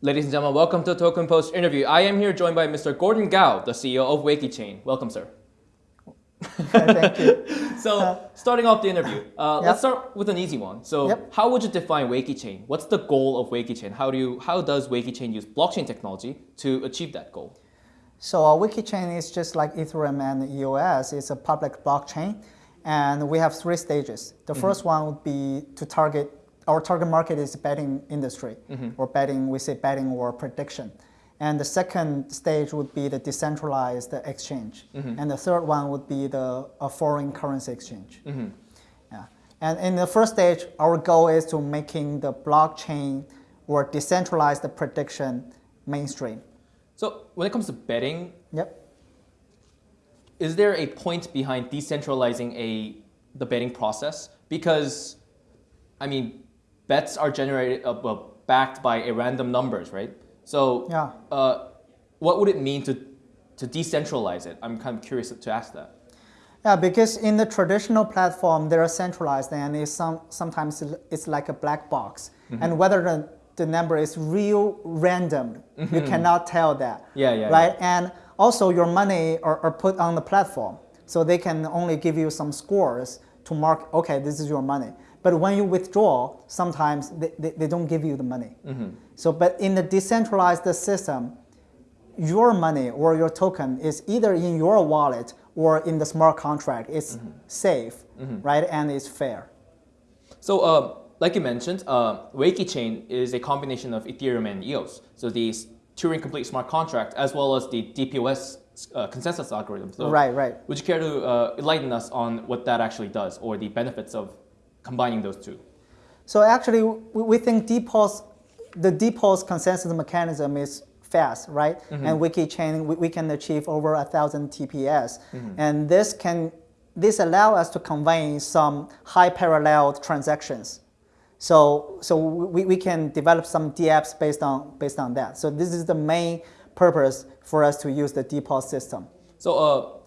Ladies and gentlemen, welcome to TokenPost interview. I am here joined by Mr. Gordon Gao, the CEO of WaykiChain. Welcome, sir. Thank you. so, starting off the interview, uh, Yep. let's start with an easy one. So, Yep. how would you define WaykiChain? What's the goal of WaykiChain? How do you, how does WaykiChain use blockchain technology to achieve that goal? So uh, WaykiChain is just like Ethereum and EOS. It's a public blockchain, and we have three stages. The first one would be to target our target market is betting industry, mm-hmm. or betting. We say betting or prediction. And the second stage would be the decentralized exchange, mm-hmm. and the third one would be the a foreign currency exchange. Mm-hmm. Yeah. And in the first stage, our goal is to making the blockchain or decentralized prediction mainstream. So, when it comes to betting, Yep. is there a point behind decentralizing a the betting process? Because, I mean, bets are generated uh, well, backed by a random numbers, right? So, Yeah. uh, what would it mean to to decentralize it? I'm kind of curious to ask that. Yeah, because in the traditional platform, they're centralized and it's some, sometimes it's like a black box. Mm-hmm. And whether the, the number is real random, you cannot tell that. Mm-hmm. Yeah, yeah, Right? And also your money are, are put on the platform. So they can only give you some scores to mark, okay, this is your money. But when you withdraw, sometimes they, they, they don't give you the money. Mm-hmm. So, but in the decentralized system, your money or your token is either in your wallet or in the smart contract. It's safe, right? And it's fair. So, uh, like you mentioned, uh, WaykiChain is a combination of Ethereum and EOS. So the Turing complete smart contract as well as the DPoS uh, consensus algorithm. So Right, right. Would you care to uh, enlighten us on what that actually does or the benefits of combining those two? So actually, we, think DPoS, the DPoS consensus mechanism is fast, right? And WaykiChain, we, we can achieve over a thousand TPS, and this can this allow us to convey some high parallel transactions. So so we, we can develop some dApps based on based on that. So this is the main purpose for us to use the DPoS system. So, uh,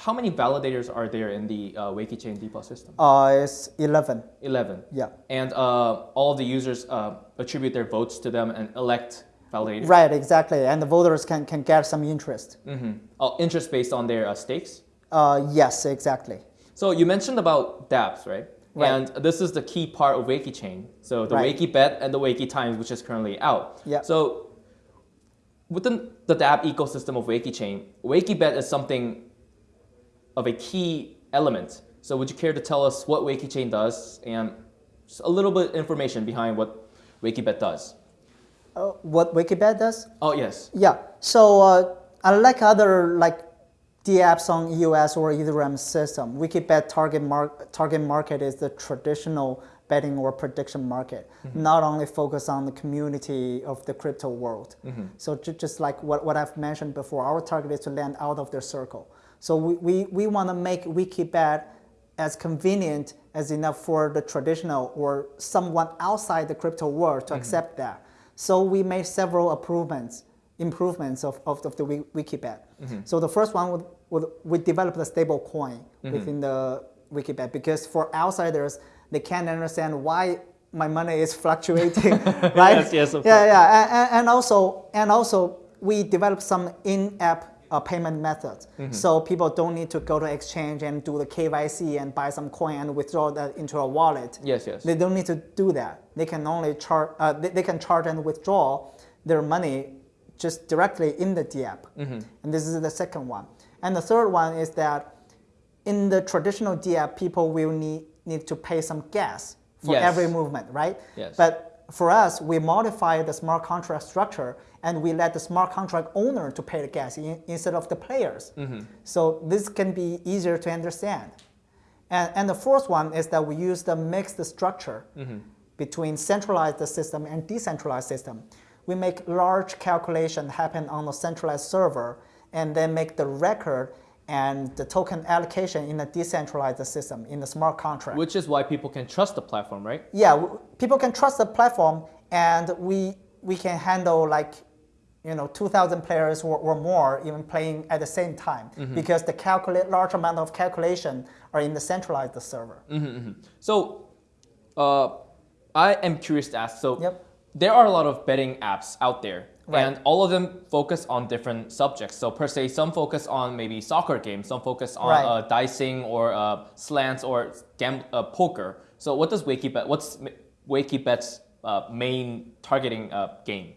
how many validators are there in the uh, WaykiChain DPoS system? Uh, it's 11. 11. Yeah. And uh, all the users uh, attribute their votes to them and elect validators. Right, exactly. And the voters can, can get some interest. Mm-hmm. Oh, interest based on their uh, stakes? Uh, yes, exactly. So you mentioned about dApps, right? Right. And this is the key part of WaykiChain. So the Right. WaykiBet and the WaykiTimes, which is currently out. Yeah. So within the dApp ecosystem of WaykiChain, Wakey Bet is something of a key element. So would you care to tell us what WaykiChain does and just a little bit information behind what WaykiBet does? Uh, what WaykiBet does? Oh yes. Yeah. So uh, unlike other like dApps on EOS or Ethereum system, WaykiBet target mar- target market is the traditional betting or prediction market, not only focus on the community of the crypto world. So ju- just like what, what I've mentioned before, our target is to land out of their circle. So we, we, we want to make WaykiBet as convenient as enough for the traditional or someone outside the crypto world to mm-hmm. accept that. So we made several improvements, improvements of, of, of the Wi- WaykiBet. Mm-hmm. So the first one would, would we developed a stable coin mm-hmm. within the WaykiBet because for outsiders they can't understand why my money is fluctuating, right? Yes, yes, of yeah, yeah, and, and- and also and also we developed some in-app uh, payment methods, so people don't need to go to exchange and do the KYC and buy some coin and withdraw that into a wallet. Yes, yes. They don't need to do that. They can only charge. Uh, they, they can charge and withdraw their money just directly in the DApp. And this is the second one. And the third one is that in the traditional DApp, people will need need to pay some gas for Yes. every movement, right? Yes. But for us, we modify the smart contract structure and we let the smart contract owner to pay the gas in, instead of the players. Mm-hmm. So this can be easier to understand. And, and the fourth one is that we use the mixed structure mm-hmm. between centralized system and decentralized system. We make large calculation happen on the centralized server and then make the record and the token allocation in a decentralized system in the smart contract. Which is why people can trust the platform, right? yeah, people can trust the platform and we, we can handle like you know, 2,000 players or, or more even playing at the same time mm-hmm. because the calculate large amount of calculation are in the centralized server. Mm-hmm, mm-hmm. So, uh, I am curious to ask. So, Yep. there are a lot of betting apps out there. Right. And all of them focus on different subjects. So per se, some focus on maybe soccer games, some focus on Right. uh, dicing or uh, slants or gam- uh, poker. So what does WaykiBet? What's WaykiBet's uh, main targeting uh, game?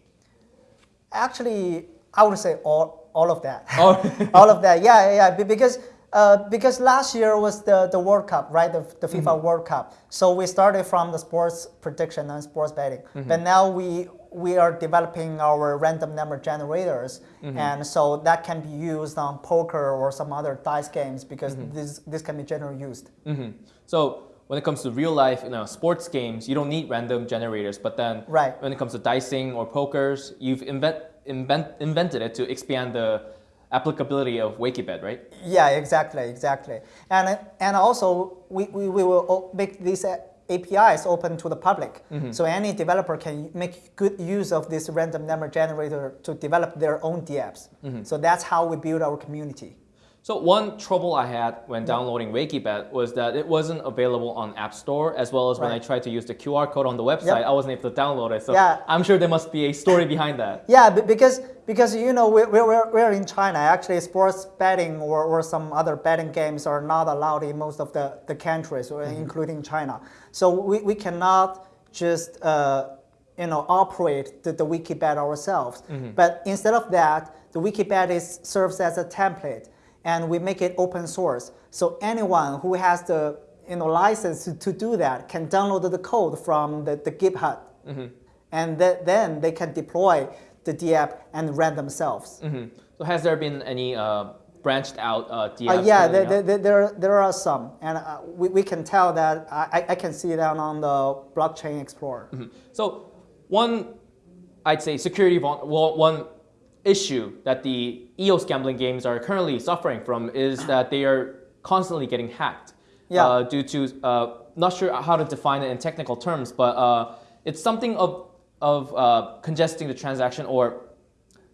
Actually, I would say all, all of that. Oh. all of that. Yeah, yeah, yeah. Because uh, because last year was the, the World Cup, right? The, the FIFA Mm-hmm. World Cup. So we started from the sports prediction and sports betting, Mm-hmm. but now we we are developing our random number generators, Mm-hmm. and so that can be used on poker or some other dice games because Mm-hmm. this this can be generally used. hmm So when it comes to real life, you know, sports games, you don't need random generators. But then Right. when it comes to dicing or pokers, you've invent, invent, invented it to expand the applicability of WaykiBet, right? Yeah, exactly, exactly. And and also we, we, we will make these uh, APIs open to the public. So any developer can make good use of this random number generator to develop their own DApps. So that's how we build our community. So one trouble I had when downloading WaykiBet was that it wasn't available on App Store, as well as when I tried to use the QR code on the website, Yep. I wasn't able to download it. So Yeah. I'm sure there must be a story behind that. Yeah, because because you know we're, we're, we're in China. Actually, sports betting or, or some other betting games are not allowed in most of the, the countries, or including China. So we, we cannot just uh, you know operate the, the WaykiBet ourselves. Mm-hmm. But instead of that, the WaykiBet is serves as a template, and we make it open source. So anyone who has the you know license to, to do that can download the code from the, the GitHub and th- then they can deploy the DApp and run themselves. Mhm. So has there been any uh, branched out uh, Uh, DApps? yeah, there, there, there, there, are some, and uh, we, we can tell that I, I can see that on the blockchain explorer. Mhm. So one, I'd say security one issue that the EOS gambling games are currently suffering from is that they are constantly getting hacked. Yeah. Uh, due to uh, not sure how to define it in technical terms, but uh, it's something of of uh, congesting the transaction or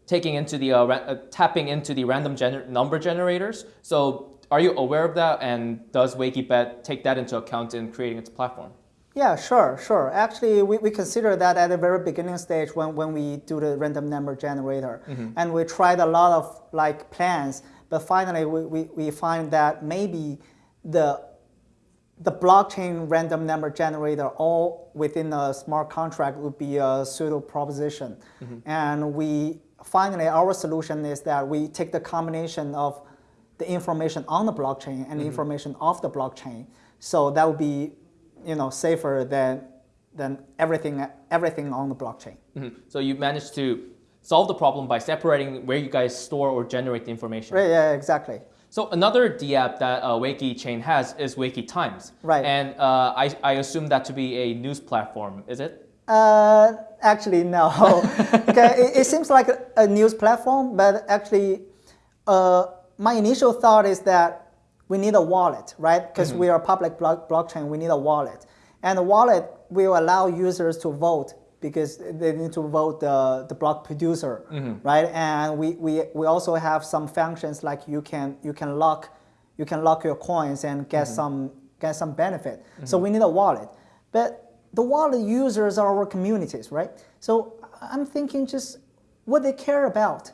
taking into the uh, uh, tapping into the random gener- number generators. So are you aware of that? And does WaykiBet take that into account in creating its platform? Yeah, sure, sure. Actually, we, we consider that at the very beginning stage when, when we do the random number generator. Mm-hmm. And we tried a lot of like plans, but finally we, we, we find that maybe the the blockchain random number generator all within a smart contract would be a pseudo proposition. Mm-hmm. And we finally our solution is that we take the combination of the information on the blockchain and the mm-hmm. information off the blockchain. So that would be you know safer than than everything everything on the blockchain. Mhm. So you managed to solve the problem by separating where you guys store or generate the information. Right, yeah, exactly. So another DApp that uh, WaykiChain has is WaykiTimes. Right. And uh, I, I assume that to be a news platform, is it? Uh, actually, no. okay, it, it seems like a, a news platform, but actually, uh, my initial thought is that we need a wallet, right? Because mm-hmm. we are a public block, blockchain, we need a wallet. And the wallet will allow users to vote because they need to vote the, the block producer, mm-hmm. right? And we, we, we also have some functions like you can, you can lock you can lock your coins and get mm-hmm. some get some benefit. So we need a wallet. But the wallet users are our communities, right? So I'm thinking just what they care about,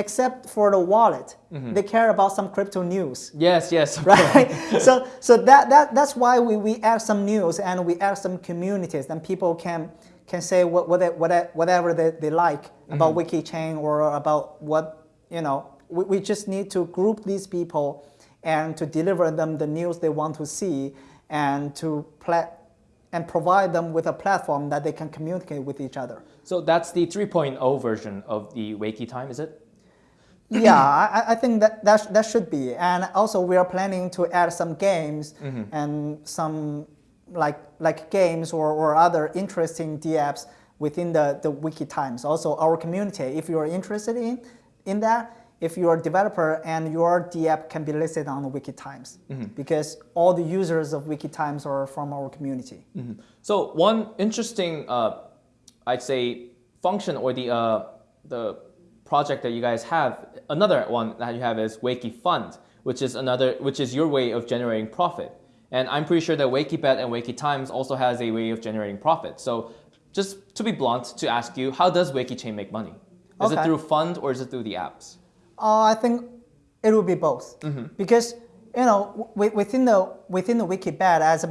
except for the wallet, mm-hmm. they care about some crypto news. Yes, yes. Right, so so that, that that's why we, we add some news and we add some communities, and people can can say what, what, they, what whatever they, they like about mm-hmm. WaykiChain or about what you know. We, we just need to group these people and to deliver them the news they want to see and to pla- and provide them with a platform that they can communicate with each other. So that's the 3.0 version of the WaykiTime, is it? Yeah, I, I think that, that sh- that should be. And also, we are planning to add some games and some like like games or, or other interesting DApps within the, the WaykiTimes. Also, our community, if you are interested in in that, if you're a developer and your DApp can be listed on the WaykiTimes, because all the users of WaykiTimes are from our community. So one interesting, uh, I'd say, function or the uh, the project that you guys have, another one that you have is Wakey Fund, which is another, which is your way of generating profit. And I'm pretty sure that WaykiBet and WaykiTimes also has a way of generating profit. So just to be blunt, to ask you, how does WaykiChain make money? Is it through fund or is it through the apps? Uh, I think it will be both because you know within the within the WaykiBet, as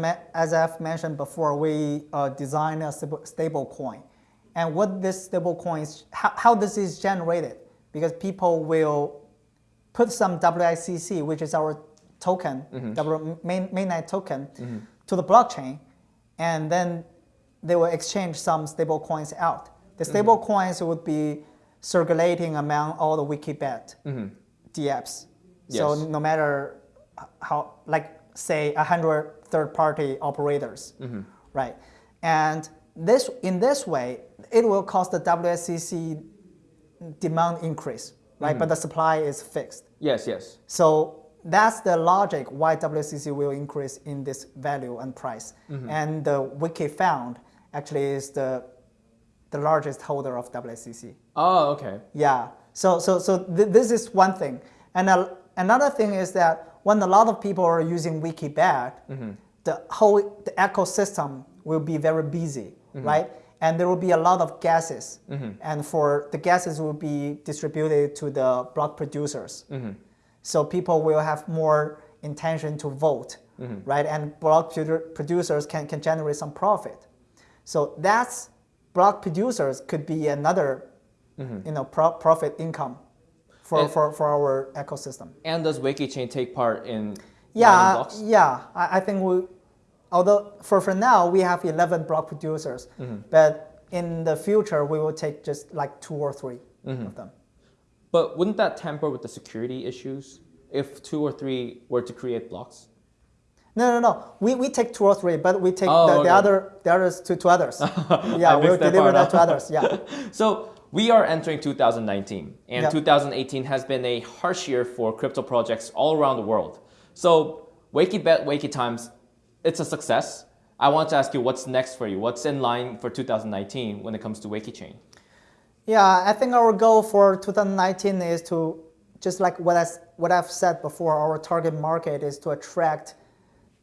as I've mentioned before, we uh, design a stable, stable coin, and what this stable coin is, how, how this is generated, because people will put some WICC, which is our token, mm-hmm. W main, mainnet token, mm-hmm. to the blockchain, and then they will exchange some stable coins out. The mm-hmm. stable coins would be circulating among all the WaykiBet DApps. So Yes. no matter how, like say, a hundred third-party operators, right? And this, in this way, it will cause the WSCC demand increase, right? But the mm-hmm. supply is fixed. Yes, yes. So that's the logic why WICC will increase in this value and price. Mm-hmm. And the Wiki Found actually is the, the largest holder of WICC. Oh, okay. Yeah. So so so th- this is one thing. And a, another thing is that when a lot of people are using WaykiBet, mm-hmm. the whole the ecosystem will be very busy, Mm-hmm. right? And there will be a lot of guesses, mm-hmm. and for the gases will be distributed to the block producers. Mm-hmm. So people will have more intention to vote, right? And block producers can, can generate some profit. So that's block producers could be another, you know, pro- profit income for, And- for, for our ecosystem. And does WaykiChain take part in Yeah, blocks? yeah. I, I think we, although for, for now we have 11 block producers, Mm-hmm. but in the future we will take just like two or 3 Mm-hmm. of them. But wouldn't that tamper with the security issues if two or three were to create blocks? No, no, no. We, we take two or three, but we take Oh, the, okay. the other the others to, to others. Yeah, we'll that deliver that to others. Yeah. So we are entering 2019, and Yeah. 2018 has been a harsh year for crypto projects all around the world. So WaykiBet, wakey Times, it's a success. I want to ask you what's next for you? What's in line for 2019 when it comes to WaykiChain? Yeah, I think our goal for 2019 is to, just like what, I, what I've said before, our target market is to attract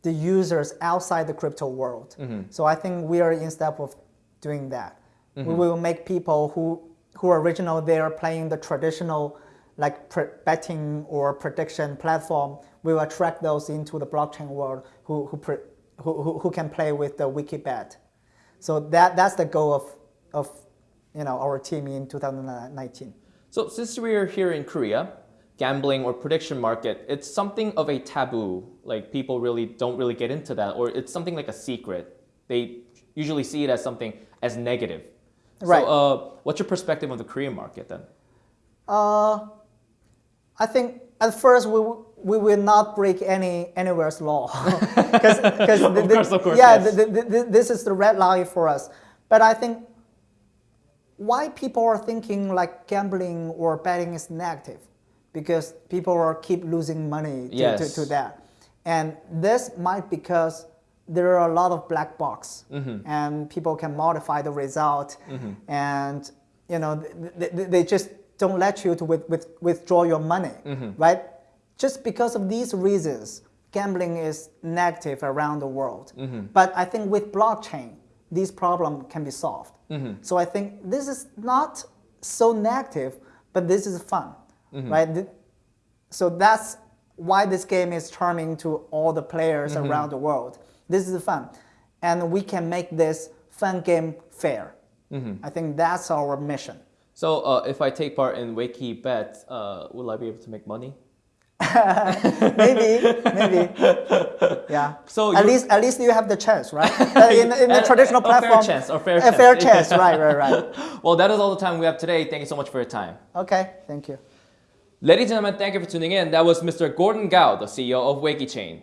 the users outside the crypto world. Mm-hmm. So I think we are in step of doing that. Mm-hmm. We will make people who, who are original They are playing the traditional like betting or prediction platform, we will attract those into the blockchain world who, who, who, who, who can play with the WaykiBet. So that, that's the goal of, of you know, our team in 2019. So since we're here in Korea, gambling or prediction market, it's something of a taboo. Like people really don't really get into that, or it's something like a secret. They usually see it as something as negative. Right. So, uh, what's your perspective of the Korean market then? Uh, I think at first we, we will not break any anywhere's law because Of course, of course, yeah yes. the, the, the, this is the red line for us. But I think why people are thinking like gambling or betting is negative because people are keep losing money to, Yes. to, to that, and this might because there are a lot of black box Mm-hmm. and people can modify the result and you know they, they, they just don't let you to with, with, withdraw your money Mm-hmm. right just because of these reasons gambling is negative around the world Mm-hmm. but i think with blockchain these problem can be solved Mm-hmm. so i think this is not so negative but this is fun Mm-hmm. right so that's why this game is charming to all the players Mm-hmm. around the world. This is fun. And we can make this fun game fair. Mm-hmm. I think that's our mission. So, uh, if I take part in WaykiBet, uh, will I be able to make money? maybe, maybe. Yeah. So at least at least you have the chance, right? Uh, in, in the A- traditional a fair platform. chance, a fair a fair chance. chance, right, right, right. Well, that is all the time we have today. Thank you so much for your time. Okay, thank you. Ladies and gentlemen, thank you for tuning in. That was Mr. Gordon Gao, the CEO of WaykiChain.